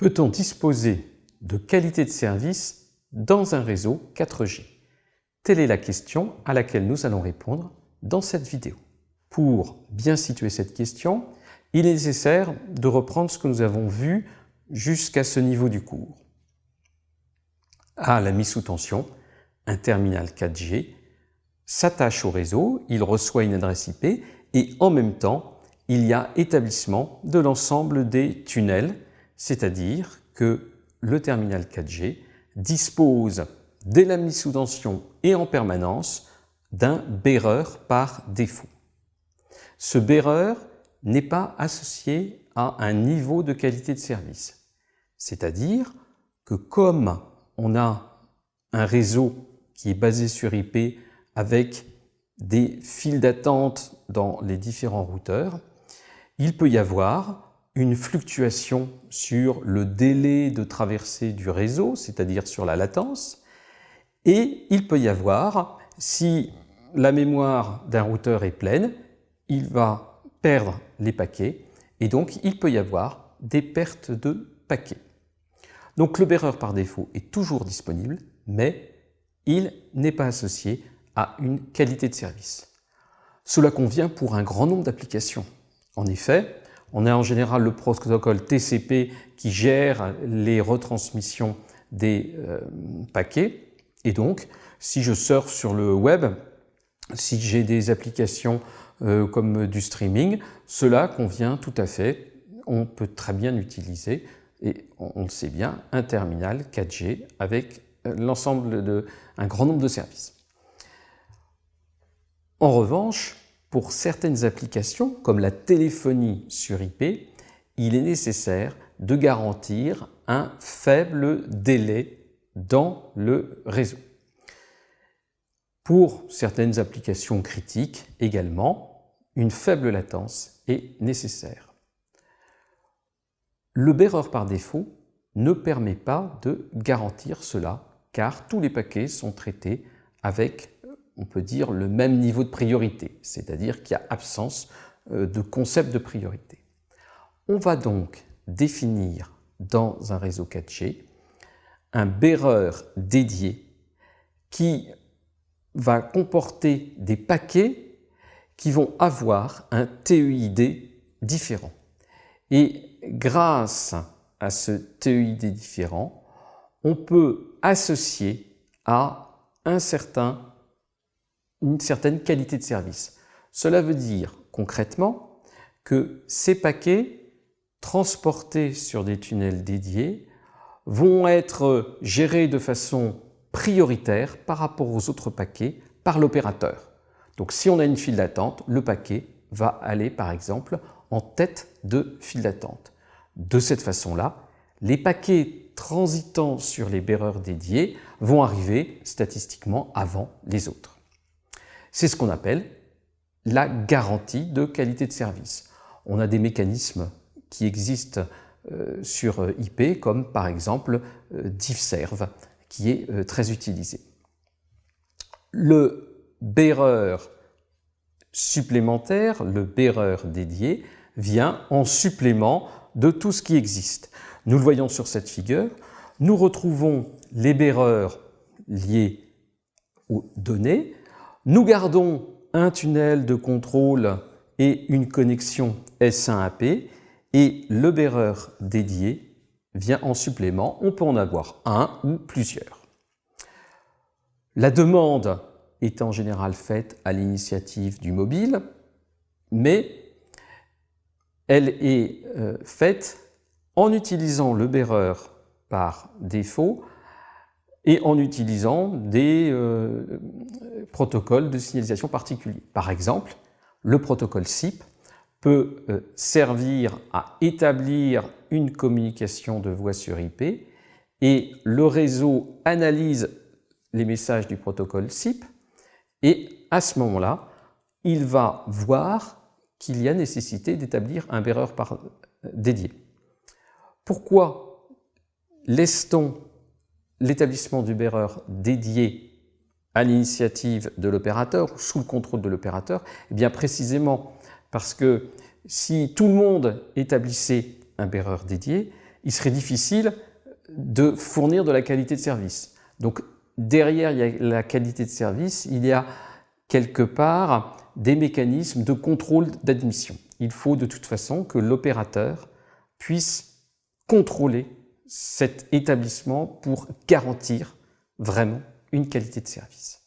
Peut-on disposer de qualité de service dans un réseau 4G Telle est la question à laquelle nous allons répondre dans cette vidéo. Pour bien situer cette question, il est nécessaire de reprendre ce que nous avons vu jusqu'à ce niveau du cours. À la mise sous tension, un terminal 4G s'attache au réseau, il reçoit une adresse IP et en même temps, il y a établissement de l'ensemble des tunnels c'est-à-dire que le terminal 4G dispose dès la mise sous tension et en permanence d'un bearer par défaut. Ce bearer n'est pas associé à un niveau de qualité de service. C'est-à-dire que comme on a un réseau qui est basé sur IP avec des files d'attente dans les différents routeurs, il peut y avoir une fluctuation sur le délai de traversée du réseau, c'est-à-dire sur la latence, et il peut y avoir, si la mémoire d'un routeur est pleine, il va perdre les paquets, et donc il peut y avoir des pertes de paquets. Donc le bearer par défaut est toujours disponible, mais il n'est pas associé à une qualité de service. Cela convient pour un grand nombre d'applications. En effet, on a en général le protocole TCP qui gère les retransmissions des euh, paquets. Et donc, si je surfe sur le web, si j'ai des applications euh, comme du streaming, cela convient tout à fait. On peut très bien utiliser, et on, le sait bien, un terminal 4G avec euh, l'ensemble de un grand nombre de services. En revanche, pour certaines applications, comme la téléphonie sur IP, il est nécessaire de garantir un faible délai dans le réseau. Pour certaines applications critiques également, une faible latence est nécessaire. Le bearer par défaut ne permet pas de garantir cela car tous les paquets sont traités avec on peut dire, le même niveau de priorité, c'est-à-dire qu'il y a absence euh, de concept de priorité. On va donc définir dans un réseau 4G un bearer dédié qui va comporter des paquets qui vont avoir un TEID différent. Et grâce à ce TEID différent, on peut associer à un certain une certaine qualité de service. Cela veut dire concrètement que ces paquets transportés sur des tunnels dédiés vont être gérés de façon prioritaire par rapport aux autres paquets par l'opérateur. Donc si on a une file d'attente, le paquet va aller par exemple en tête de file d'attente. De cette façon-là, les paquets transitant sur les bearers dédiés vont arriver statistiquement avant les autres. C'est ce qu'on appelle la garantie de qualité de service. On a des mécanismes qui existent euh, sur euh, IP, comme par exemple euh, DiffServe, qui est très utilisé. Le bearer supplémentaire, le bearer dédié, vient en supplément de tout ce qui existe. Nous le voyons sur cette figure, nous retrouvons les bearers liés aux données, nous gardons un tunnel de contrôle et une connexion S1AP et le bearer dédié vient en supplément. On peut en avoir un ou plusieurs. La demande est en général faite à l'initiative du mobile, mais elle est euh, faite en utilisant le bearer par défaut et en utilisant des euh, protocoles de signalisation particuliers. Par exemple, le protocole SIP peut euh, servir à établir une communication de voix sur IP et le réseau analyse les messages du protocole SIP et à ce moment-là, il va voir qu'il y a nécessité d'établir un bearer par dédié. Pourquoi laisse-t-on l'établissement du bearer dédié à l'initiative de l'opérateur, sous le contrôle de l'opérateur Eh bien précisément parce que si tout le monde établissait un bearer dédié, il serait difficile de fournir de la qualité de service. Donc derrière la qualité de service, il y a quelque part des mécanismes de contrôle d'admission. Il faut de toute façon que l'opérateur puisse contrôler cet établissement pour garantir vraiment une qualité de service.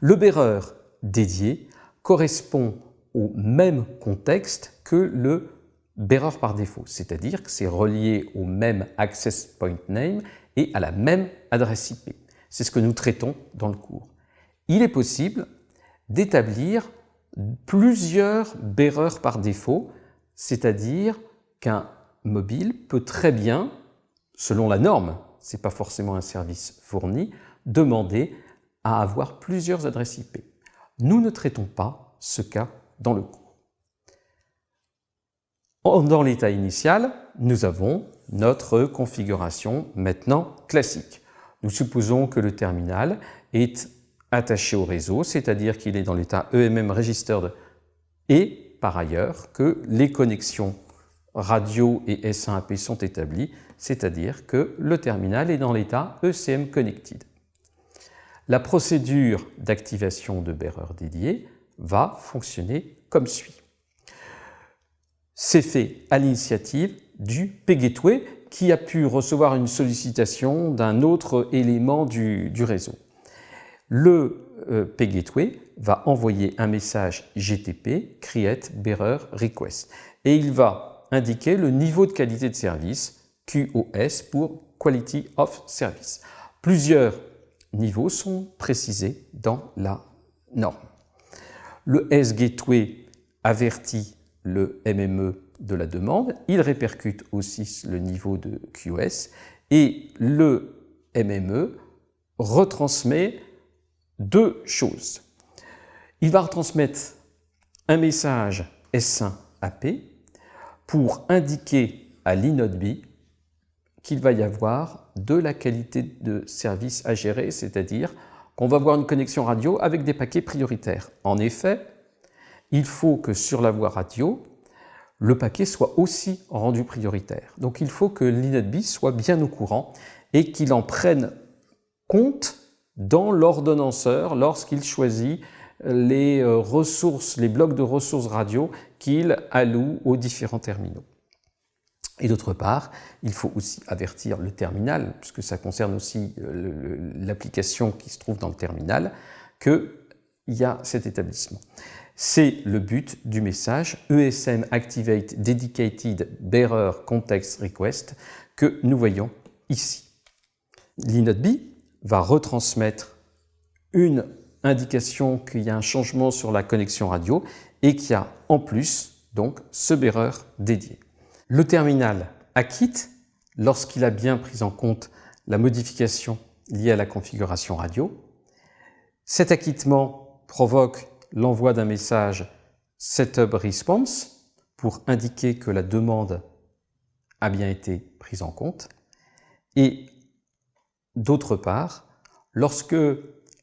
Le beurreur dédié correspond au même contexte que le bearer par défaut, c'est-à-dire que c'est relié au même access point name et à la même adresse IP. C'est ce que nous traitons dans le cours. Il est possible d'établir plusieurs bearers par défaut, c'est-à-dire qu'un mobile peut très bien, selon la norme, ce n'est pas forcément un service fourni, demander à avoir plusieurs adresses IP. Nous ne traitons pas ce cas dans le cours. Dans l'état initial, nous avons notre configuration maintenant classique. Nous supposons que le terminal est attaché au réseau, c'est-à-dire qu'il est dans l'état EMM registered et par ailleurs que les connexions radio et S1AP sont établies, c'est-à-dire que le terminal est dans l'état ECM connected. La procédure d'activation de bearer dédié va fonctionner comme suit. C'est fait à l'initiative du PGateway qui a pu recevoir une sollicitation d'un autre élément du, réseau. Le euh, PGateway va envoyer un message GTP create bearer request et il va indiquer le niveau de qualité de service QoS pour Quality of Service. Plusieurs niveaux sont précisés dans la norme. Le S-Gateway avertit le MME de la demande, il répercute aussi le niveau de QoS et le MME retransmet deux choses. Il va retransmettre un message S1 AP pour indiquer à l'inode qu'il va y avoir de la qualité de service à gérer, c'est-à-dire qu'on va avoir une connexion radio avec des paquets prioritaires. En effet, il faut que sur la voie radio, le paquet soit aussi rendu prioritaire. Donc il faut que l'inode soit bien au courant et qu'il en prenne compte dans l'ordonnanceur lorsqu'il choisit les euh, ressources, les blocs de ressources radio qu'il alloue aux différents terminaux. Et d'autre part, il faut aussi avertir le terminal, puisque ça concerne aussi euh, l'application qui se trouve dans le terminal, qu'il y a cet établissement. C'est le but du message ESM Activate Dedicated Bearer Context Request que nous voyons ici. L'inode B va retransmettre une indication qu'il y a un changement sur la connexion radio et qu'il y a en plus donc ce bearer dédié. Le terminal acquitte lorsqu'il a bien pris en compte la modification liée à la configuration radio. Cet acquittement provoque l'envoi d'un message Setup Response pour indiquer que la demande a bien été prise en compte. Et d'autre part, lorsque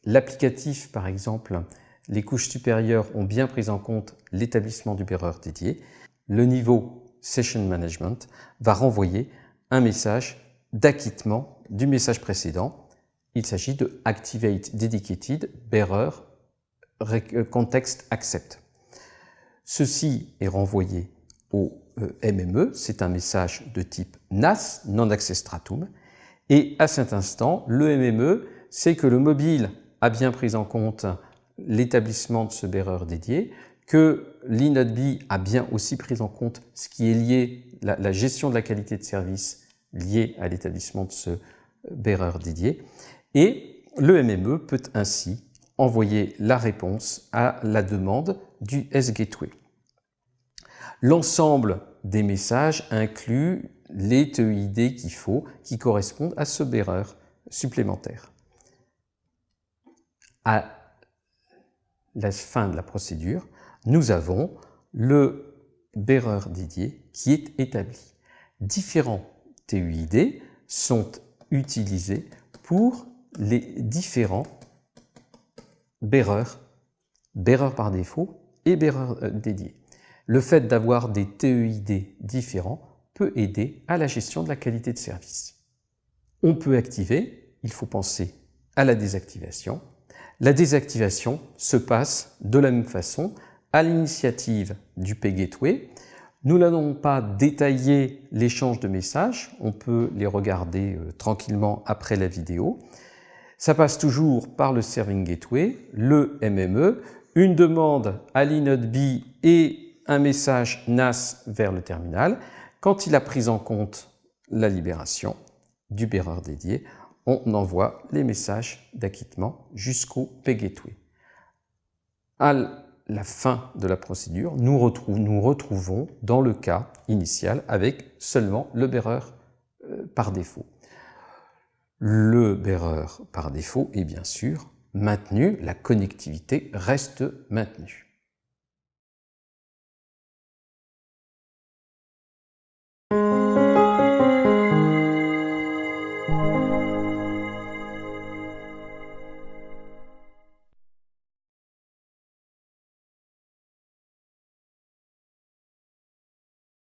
l'applicatif, par exemple, les couches supérieures ont bien pris en compte l'établissement du bearer dédié, le niveau Session Management va renvoyer un message d'acquittement du message précédent. Il s'agit de Activate Dedicated Bearer euh, Context Accept. Ceci est renvoyé au euh, MME, c'est un message de type NAS, Non-Access Stratum, et à cet instant, le MME sait que le mobile a bien pris en compte l'établissement de ce bearer dédié, que l'INODB a bien aussi pris en compte ce qui est lié, la, la gestion de la qualité de service liée à l'établissement de ce bearer dédié, et le MME peut ainsi envoyer la réponse à la demande du S-Gateway. L'ensemble des messages inclut les TEID qu'il faut, qui correspondent à ce bearer supplémentaire. À la fin de la procédure, nous avons le bearer dédié qui est établi. Différents TUID sont utilisés pour les différents bearers, bearer par défaut et bearer euh, dédié. Le fait d'avoir des TEID différents peut aider à la gestion de la qualité de service. On peut activer, il faut penser à la désactivation. La désactivation se passe de la même façon à l'initiative du P-Gateway. Nous n'allons pas détailler l'échange de messages, on peut les regarder euh, tranquillement après la vidéo. Ça passe toujours par le Serving Gateway, le MME, une demande à l'inode B et un message NAS vers le terminal. Quand il a pris en compte la libération du bearer dédié, on envoie les messages d'acquittement jusqu'au P-Gateway. À la fin de la procédure, nous, nous, retrouvons dans le cas initial avec seulement le bearer euh, par défaut. Le bearer par défaut est bien sûr maintenu, la connectivité reste maintenue.